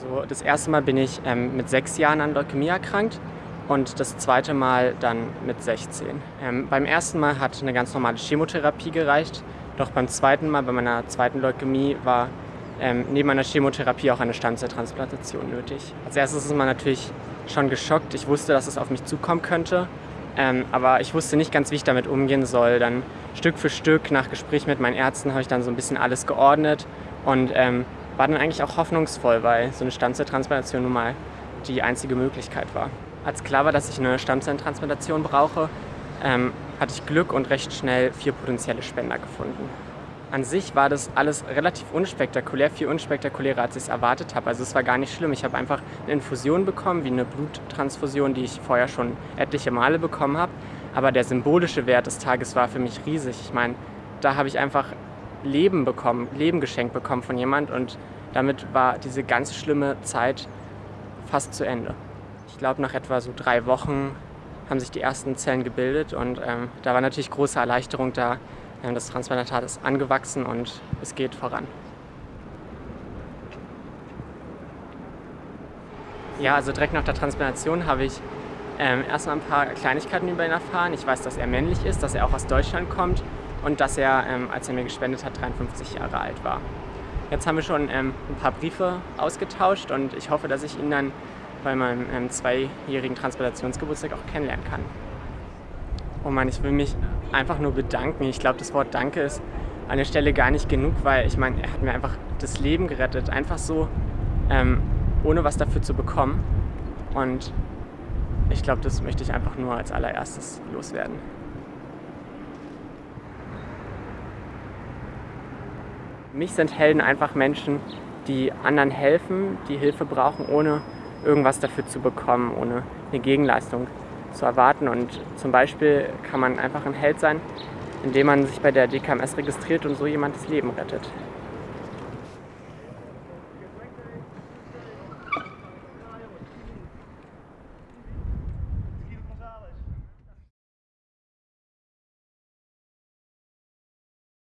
Also das erste Mal bin ich ähm, mit sechs Jahren an Leukämie erkrankt und das zweite Mal dann mit 16. Ähm, beim ersten Mal hat eine ganz normale Chemotherapie gereicht, doch beim zweiten Mal, bei meiner zweiten Leukämie, war ähm, neben einer Chemotherapie auch eine Stammzelltransplantation nötig. Als erstes ist man natürlich schon geschockt. Ich wusste, dass es auf mich zukommen könnte, ähm, aber ich wusste nicht ganz, wie ich damit umgehen soll. Dann Stück für Stück, nach Gespräch mit meinen Ärzten, habe ich dann so ein bisschen alles geordnet und ähm, war dann eigentlich auch hoffnungsvoll, weil so eine Stammzelltransplantation nun mal die einzige Möglichkeit war. Als klar war, dass ich eine Stammzelltransplantation brauche, ähm, hatte ich Glück und recht schnell vier potenzielle Spender gefunden. An sich war das alles relativ unspektakulär, viel unspektakulärer, als ich es erwartet habe. Also es war gar nicht schlimm. Ich habe einfach eine Infusion bekommen, wie eine Bluttransfusion, die ich vorher schon etliche Male bekommen habe. Aber der symbolische Wert des Tages war für mich riesig. Ich meine, da habe ich einfach Leben bekommen, Leben geschenkt bekommen von jemand und damit war diese ganz schlimme Zeit fast zu Ende. Ich glaube, nach etwa so drei Wochen haben sich die ersten Zellen gebildet und ähm, da war natürlich große Erleichterung da. Ähm, das Transplantat ist angewachsen und es geht voran. Ja, also direkt nach der Transplantation habe ich ähm, erstmal ein paar Kleinigkeiten über ihn erfahren. Ich weiß, dass er männlich ist, dass er auch aus Deutschland kommt und dass er, ähm, als er mir gespendet hat, 53 Jahre alt war. Jetzt haben wir schon ähm, ein paar Briefe ausgetauscht und ich hoffe, dass ich ihn dann bei meinem ähm, zweijährigen Transplantationsgeburtstag auch kennenlernen kann. Oh Mann, ich will mich einfach nur bedanken. Ich glaube, das Wort Danke ist an der Stelle gar nicht genug, weil ich meine, er hat mir einfach das Leben gerettet. Einfach so, ähm, ohne was dafür zu bekommen. Und ich glaube, das möchte ich einfach nur als allererstes loswerden. Mich sind Helden einfach Menschen, die anderen helfen, die Hilfe brauchen, ohne irgendwas dafür zu bekommen, ohne eine Gegenleistung zu erwarten. Und zum Beispiel kann man einfach ein Held sein, indem man sich bei der DKMS registriert und so jemand das Leben rettet.